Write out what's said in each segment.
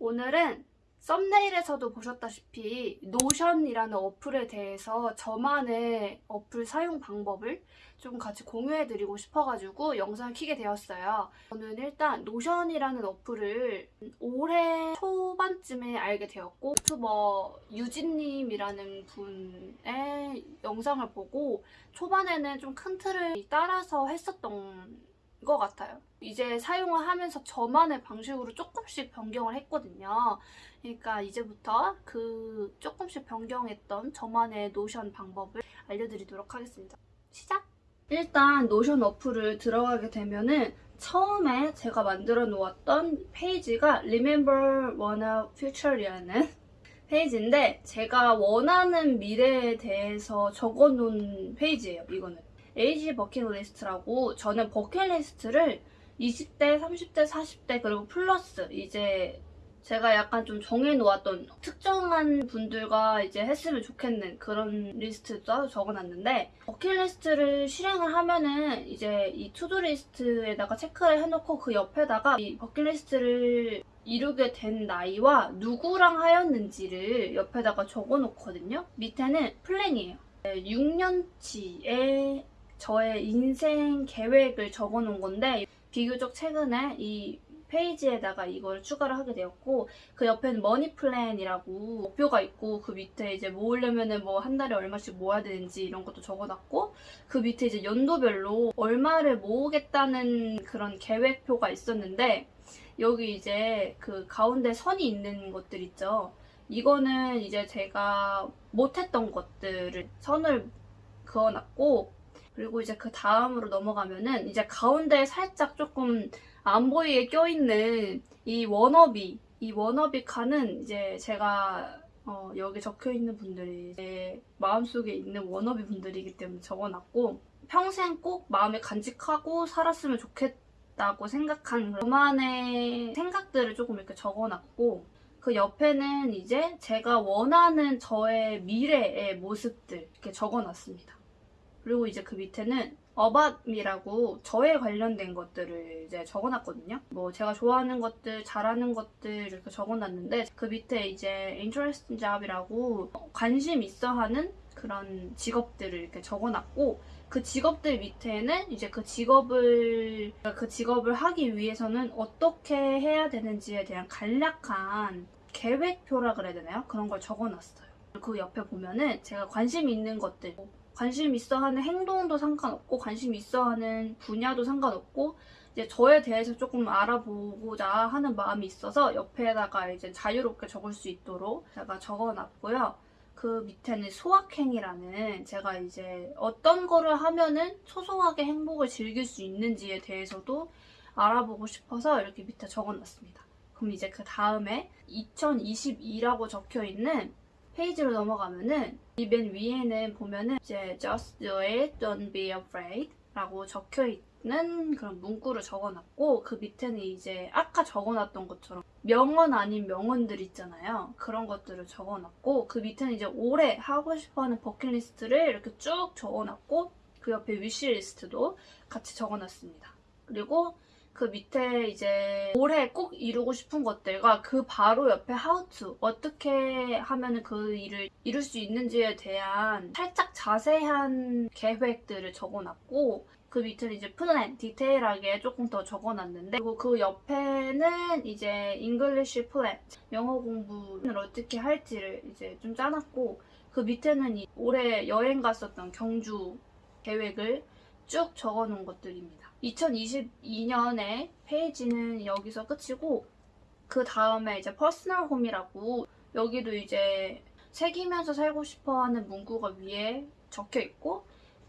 오늘은 thumbnail에서도 보셨다시피 Notion이라는 어플에 대해서 저만의 어플 사용 방법을 좀 같이 공유해드리고 싶어가지고 영상을 키게 되었어요. 저는 일단 Notion이라는 어플을 올해 초반쯤에 알게 되었고 유튜버 유진님이라는 분의 영상을 보고 초반에는 좀 큰 틀을 따라서 했었던 것 같아요. 이제 사용을 하면서 저만의 방식으로 조금씩 변경을 했거든요. 그러니까 이제부터 그 조금씩 변경했던 저만의 Notion 방법을 알려드리도록 하겠습니다. 시작! 일단 Notion 어플을 들어가게 되면은 처음에 제가 만들어 놓았던 페이지가 Remember Wanna Future이라는 페이지인데 제가 원하는 미래에 대해서 적어 놓은 페이지예요, 이거는. age bucket list라고 저는 버킷리스트를 20대, 30대, 40대 그리고 플러스 이제 제가 약간 좀 정해놓았던 특정한 분들과 이제 했으면 좋겠는 그런 리스트도 적어놨는데 버킷리스트를 실행을 하면은 이제 이 to-do list에다가 체크를 해놓고 그 옆에다가 이 버킷리스트를 이루게 된 나이와 누구랑 하였는지를 옆에다가 적어놓거든요. 밑에는 플랜이에요. 6년치의 저의 인생 계획을 적어놓은 건데 비교적 최근에 이 페이지에다가 이걸 추가를 하게 되었고 그 옆에는 money plan이라고 목표가 있고 그 밑에 이제 모으려면은 뭐 한 달에 얼마씩 모아야 되는지 이런 것도 적어놨고 그 밑에 이제 연도별로 얼마를 모으겠다는 그런 계획표가 있었는데 여기 이제 그 가운데 선이 있는 것들 있죠. 이거는 이제 제가 못했던 것들을 선을 그어놨고 그리고 이제 그 다음으로 넘어가면은 이제 가운데 살짝 조금 안 보이게 껴있는 이 워너비 이 워너비 칸은 이제 제가 어, 여기 적혀있는 분들이 제 마음속에 있는 워너비 분들이기 때문에 적어놨고 평생 꼭 마음에 간직하고 살았으면 좋겠다고 생각한 그만의 생각들을 조금 이렇게 적어놨고 그 옆에는 이제 제가 원하는 저의 미래의 모습들 이렇게 적어놨습니다. 그리고 이제 그 밑에는 어밥이라고 저에 관련된 것들을 이제 적어놨거든요. 뭐 제가 좋아하는 것들, 잘하는 것들 이렇게 적어놨는데 그 밑에 이제 interesting job이라고 관심 있어 하는 그런 직업들을 이렇게 적어놨고 그 직업들 밑에는 이제 그 직업을 그 직업을 하기 위해서는 어떻게 해야 되는지에 대한 간략한 계획표라 그래야 되나요? 그런 걸 적어놨어요. 그 옆에 보면은 제가 관심 있는 것들 관심 있어 하는 행동도 상관없고 관심 있어 하는 분야도 상관없고 이제 저에 대해서 조금 알아보고자 하는 마음이 있어서 옆에다가 이제 자유롭게 적을 수 있도록 제가 적어놨고요. 그 밑에는 소확행이라는 제가 이제 어떤 거를 하면은 소소하게 행복을 즐길 수 있는지에 대해서도 알아보고 싶어서 이렇게 밑에 적어놨습니다. 그럼 이제 그 다음에 2022라고 적혀 있는 페이지로 넘어가면은 이 맨 위에는 보면은 이제 just do it, don't be afraid 라고 적혀 있는 그런 문구를 적어놨고 그 밑에는 이제 아까 적어놨던 것처럼 명언 아닌 명언들 있잖아요. 그런 것들을 적어놨고 그 밑에는 이제 올해 하고 싶어하는 버킷리스트를 이렇게 쭉 적어놨고 그 옆에 wish list도 같이 적어놨습니다. 그리고 그 밑에 이제 올해 꼭 이루고 싶은 것들과 그 바로 옆에 to 어떻게 하면 그 일을 이룰 수 있는지에 대한 살짝 자세한 계획들을 적어놨고 그 밑에는 이제 플랜, 디테일하게 조금 더 적어놨는데 그리고 그 옆에는 이제 English plan, 영어 공부를 어떻게 할지를 이제 좀 짜놨고 그 밑에는 올해 여행 갔었던 경주 계획을 쭉 적어놓은 것들입니다. 2022년에 페이지는 여기서 끝이고 그 다음에 이제 personal home이라고 여기도 이제 새기면서 살고 싶어하는 문구가 위에 적혀 있고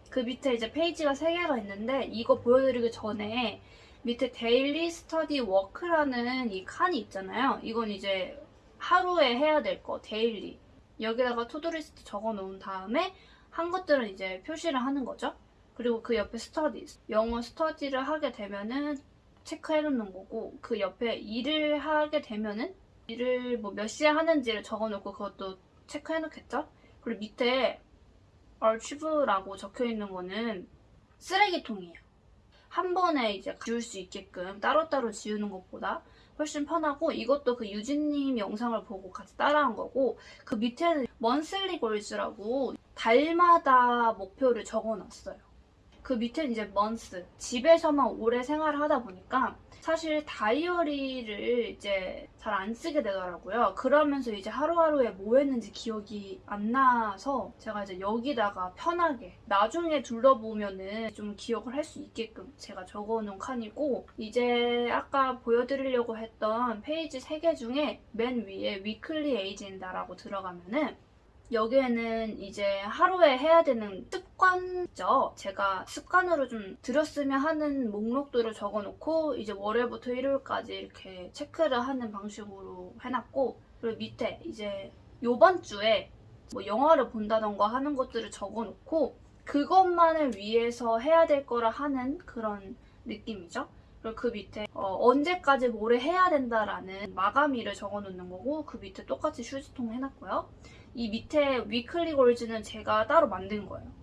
그 밑에 이제 페이지가 3개가 있는데 이거 보여드리기 전에 밑에 daily study work라는 이 칸이 있잖아요. 이건 이제 하루에 해야 될 거, daily. 여기다가 to-do list 적어 놓은 다음에 한 것들은 이제 표시를 하는 거죠. 그리고 그 옆에 studies. 영어 스터디를 하게 되면은 체크해 놓는 거고 그 옆에 일을 하게 되면은 일을 뭐 몇 시에 하는지를 적어 놓고 그것도 체크해 놓겠죠? 그리고 밑에 archive라고 적혀 있는 거는 쓰레기통이에요. 한 번에 이제 지울 수 있게끔 따로따로 지우는 것보다 훨씬 편하고 이것도 그 유진님 영상을 보고 같이 따라한 거고 그 밑에는 monthly goals라고 달마다 목표를 적어놨어요. 그 밑에는 이제 months 집에서만 오래 생활을 하다 보니까 사실 다이어리를 이제 잘 안 쓰게 되더라고요. 그러면서 이제 하루하루에 뭐 했는지 기억이 안 나서 제가 이제 여기다가 편하게 나중에 둘러보면은 좀 기억을 할 수 있게끔 제가 적어놓은 칸이고 이제 아까 보여드리려고 했던 페이지 3개 중에 맨 위에 weekly agenda라고 들어가면은 여기에는 이제 하루에 해야 되는 습관이죠. 제가 습관으로 좀 들였으면 하는 목록들을 적어놓고 이제 월요일부터 일요일까지 이렇게 체크를 하는 방식으로 해놨고 그리고 밑에 이제 요번 주에 뭐 영화를 본다던가 하는 것들을 적어놓고 그것만을 위해서 해야 될 거라 하는 그런 느낌이죠. 그리고 그 밑에 어, 언제까지 뭐를 해야 된다라는 마감일을 적어놓는 거고 그 밑에 똑같이 휴지통 해놨고요. 이 밑에 위클리 골즈는 제가 따로 만든 거예요.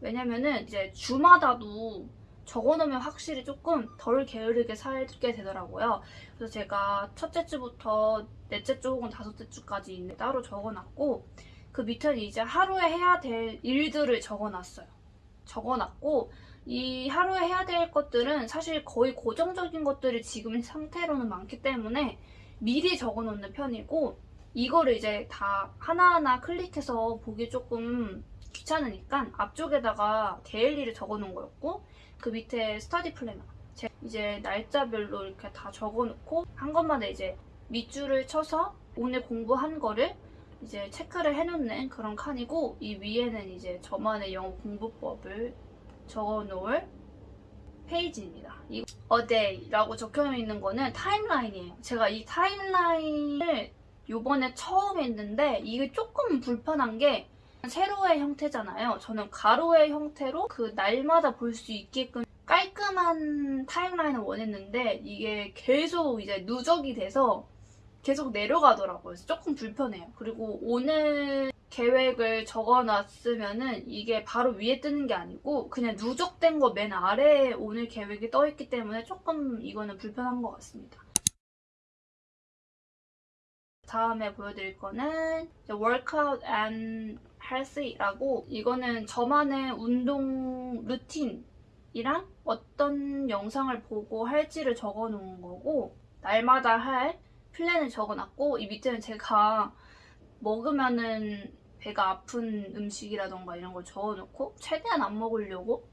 왜냐면은 이제 주마다도 적어놓으면 확실히 조금 덜 게으르게 살게 되더라고요. 그래서 제가 첫째 주부터 넷째 주 혹은 다섯째 주까지 따로 적어놨고 그 밑에는 이제 하루에 해야 될 일들을 적어놨어요. 적어놨고 이 하루에 해야 될 것들은 사실 거의 고정적인 것들이 지금 상태로는 많기 때문에 미리 적어놓는 편이고 이거를 이제 다 하나하나 클릭해서 보기 조금 귀찮으니까 앞쪽에다가 데일리를 적어놓은 거였고 그 밑에 스터디 플래너 이제 날짜별로 이렇게 다 적어놓고 한 것마다 이제 밑줄을 쳐서 오늘 공부한 거를 이제 체크를 해놓는 그런 칸이고 이 위에는 이제 저만의 영어 공부법을 적어놓을 페이지입니다. 이 day라고 적혀있는 거는 타임라인이에요. 제가 이 타임라인을 요번에 처음 했는데 이게 조금 불편한 게 세로의 형태잖아요. 저는 가로의 형태로 그 날마다 볼 수 있게끔 깔끔한 타임라인을 원했는데 이게 계속 이제 누적이 돼서 계속 내려가더라고요. 그래서 조금 불편해요. 그리고 오늘 계획을 적어놨으면은 이게 바로 위에 뜨는 게 아니고 그냥 누적된 거 맨 아래에 오늘 계획이 떠있기 때문에 조금 이거는 불편한 것 같습니다. 다음에 보여드릴 거는 Healthy라고 이거는 저만의 운동 루틴이랑 어떤 영상을 보고 할지를 적어놓은 거고 날마다 할 플랜을 적어놨고 이 밑에는 제가 먹으면은 배가 아픈 음식이라던가 이런 걸 적어놓고 최대한 안 먹으려고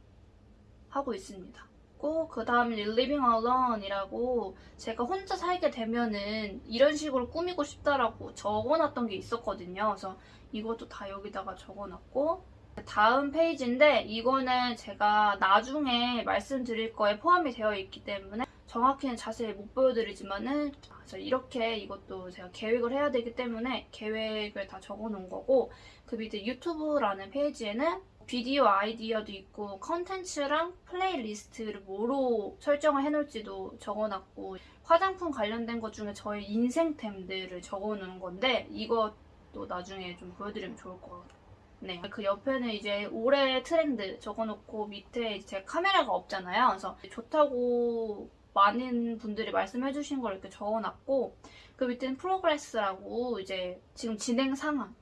하고 있습니다. 있고 그 다음에 Living Alone이라고 제가 혼자 살게 되면은 이런 식으로 꾸미고 싶다라고 적어놨던 게 있었거든요. 그래서 이것도 다 여기다가 적어놨고 다음 페이지인데 이거는 제가 나중에 말씀드릴 거에 포함이 되어 있기 때문에 정확히는 자세히 못 보여드리지만은 이렇게 이것도 제가 계획을 해야 되기 때문에 계획을 다 적어놓은 거고 그 밑에 유튜브라는 페이지에는 비디오 아이디어도 있고 컨텐츠랑 playlist를 뭐로 설정을 해놓을지도 적어놨고 화장품 관련된 것 중에 저의 인생템들을 적어놓은 건데 이것도 나중에 좀 보여드리면 좋을 것 같아요. 네. 그 옆에는 이제 올해 트렌드 적어놓고 밑에 제 카메라가 없잖아요. 그래서 좋다고 많은 분들이 말씀해주신 걸 이렇게 적어놨고 그 밑에는 progress라고 이제 지금 진행 상황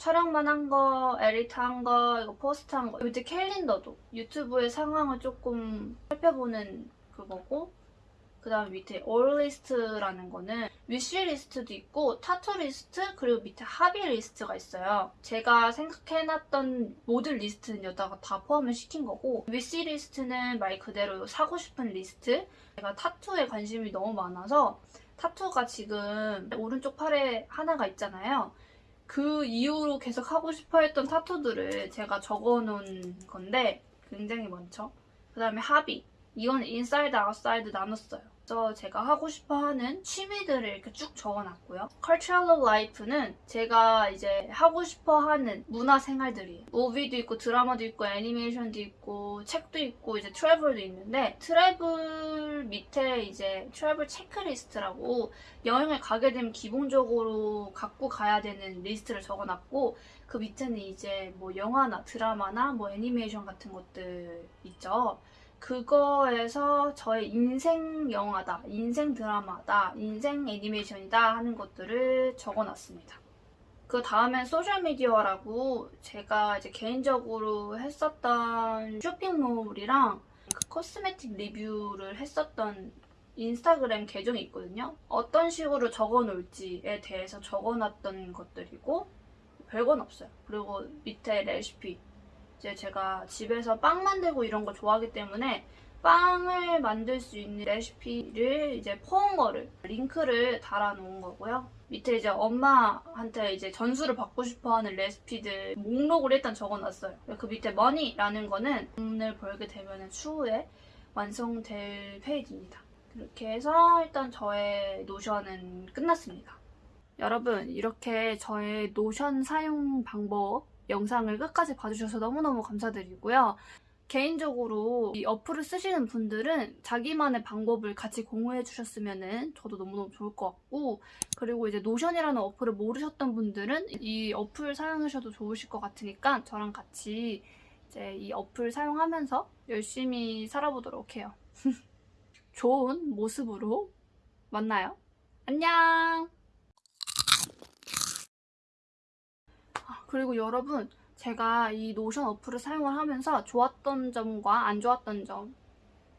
촬영만 한 거, edit 한 거, 이거 post 한 거. 밑에 캘린더도 유튜브의 상황을 조금 살펴보는 그거고 그 다음에 밑에 all list라는 거는 wish list도 있고 tattoo list 그리고 밑에 hobby list가 있어요. 제가 생각해놨던 모든 리스트는 여기다가 다 포함을 시킨 거고 wish list는 말 그대로 사고 싶은 리스트 제가 타투에 관심이 너무 많아서 타투가 지금 오른쪽 팔에 하나가 있잖아요. 그 이후로 계속 하고 싶어 했던 타투들을 제가 적어놓은 건데 굉장히 많죠. 그 다음에 hobby. 이건 inside, outside 나눴어요. 그래서 제가 하고 싶어 하는 취미들을 이렇게 쭉 적어놨고요. Cultural Life는 제가 이제 하고 싶어 하는 문화 생활들이에요. movie도 있고 드라마도 있고 애니메이션도 있고 책도 있고 이제 travel도 있는데 travel 밑에 이제 travel checklist라고 여행을 가게 되면 기본적으로 갖고 가야 되는 리스트를 적어놨고 그 밑에는 이제 뭐 영화나 드라마나 뭐 애니메이션 같은 것들 있죠. 그거에서 저의 인생 영화다, 인생 드라마다, 인생 애니메이션이다 하는 것들을 적어놨습니다. 그 다음엔 social media라고 제가 이제 개인적으로 했었던 쇼핑몰이랑 그 cosmetic review를 했었던 인스타그램 계정이 있거든요. 어떤 식으로 적어놓을지에 대해서 적어놨던 것들이고 별건 없어요. 그리고 밑에 레시피 이제 제가 집에서 빵 만들고 이런 거 좋아하기 때문에 빵을 만들 수 있는 레시피를 이제 퍼온 거를 링크를 달아놓은 거고요. 밑에 이제 엄마한테 이제 전수를 받고 싶어하는 레시피들 목록을 일단 적어놨어요. 그 밑에 머니라는 거는 돈을 벌게 되면 추후에 완성될 페이지입니다. 그렇게 해서 일단 저의 노션은 끝났습니다. 여러분 이렇게 저의 노션 사용 방법 영상을 끝까지 봐주셔서 너무너무 감사드리고요. 개인적으로 이 어플을 쓰시는 분들은 자기만의 방법을 같이 공유해 주셨으면 저도 너무너무 좋을 것 같고 그리고 이제 노션이라는 어플을 모르셨던 분들은 이 어플 사용하셔도 좋으실 것 같으니까 저랑 같이 이제 이 어플 사용하면서 열심히 살아보도록 해요. 좋은 모습으로 만나요. 안녕! 그리고 여러분 제가 이 노션 어플을 사용을 하면서 좋았던 점과 안 좋았던 점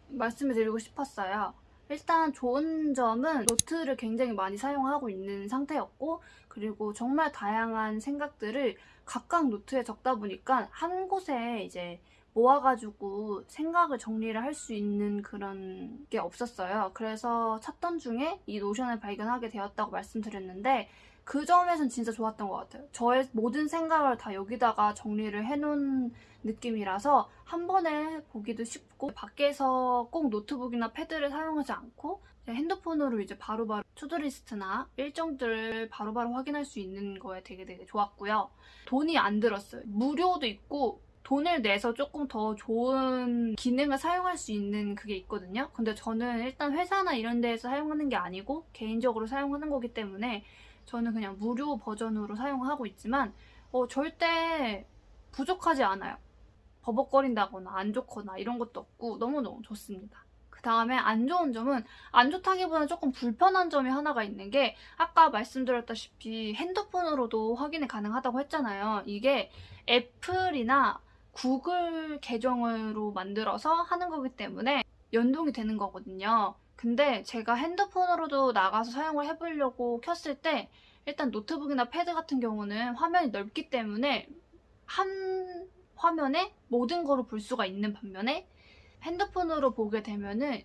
말씀을 드리고 싶었어요. 일단 좋은 점은 노트를 굉장히 많이 사용하고 있는 상태였고 그리고 정말 다양한 생각들을 각각 노트에 적다 보니까 한 곳에 이제 모아가지고 생각을 정리를 할 수 있는 그런 게 없었어요. 그래서 찾던 중에 이 노션을 발견하게 되었다고 말씀드렸는데 그 점에선 진짜 좋았던 것 같아요. 저의 모든 생각을 다 여기다가 정리를 해놓은 느낌이라서 한 번에 보기도 쉽고 밖에서 꼭 노트북이나 패드를 사용하지 않고 핸드폰으로 이제 바로바로 to-do list나 일정들을 바로바로 확인할 수 있는 거에 되게 되게 좋았고요. 돈이 안 들었어요. 무료도 있고 돈을 내서 조금 더 좋은 기능을 사용할 수 있는 그게 있거든요. 근데 저는 일단 회사나 이런 데에서 사용하는 게 아니고 개인적으로 사용하는 거기 때문에 저는 그냥 무료 버전으로 사용하고 있지만 어, 절대 부족하지 않아요. 버벅거린다거나 안 좋거나 이런 것도 없고 너무너무 좋습니다. 그 다음에 안 좋은 점은 안 좋다기보다는 조금 불편한 점이 하나가 있는 게 아까 말씀드렸다시피 핸드폰으로도 확인이 가능하다고 했잖아요. 이게 애플이나 구글 계정으로 만들어서 하는 거기 때문에 연동이 되는 거거든요. 근데 제가 핸드폰으로도 나가서 사용을 해보려고 켰을 때 일단 노트북이나 패드 같은 경우는 화면이 넓기 때문에 한 화면에 모든 거를 볼 수가 있는 반면에 핸드폰으로 보게 되면은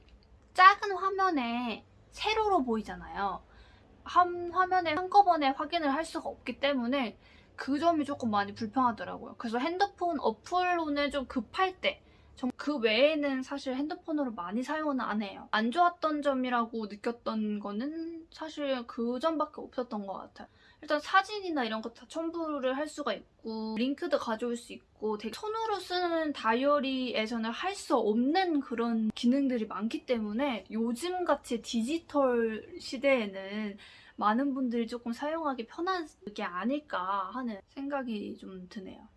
작은 화면에 세로로 보이잖아요. 한 화면에 한꺼번에 확인을 할 수가 없기 때문에 그 점이 조금 많이 불편하더라고요. 그래서 핸드폰 어플로는 좀 급할 때, 그 외에는 사실 핸드폰으로 많이 사용은 안 해요. 안 좋았던 점이라고 느꼈던 거는 사실 그 점밖에 없었던 것 같아요. 일단 사진이나 이런 거 다 첨부를 할 수가 있고 링크도 가져올 수 있고 되게 손으로 쓰는 다이어리에서는 할 수 없는 그런 기능들이 많기 때문에 요즘같이 디지털 시대에는 많은 분들이 조금 사용하기 편한 게 아닐까 하는 생각이 좀 드네요.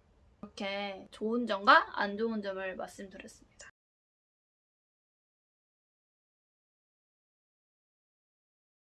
이렇게 좋은 점과 안 좋은 점을 말씀드렸습니다.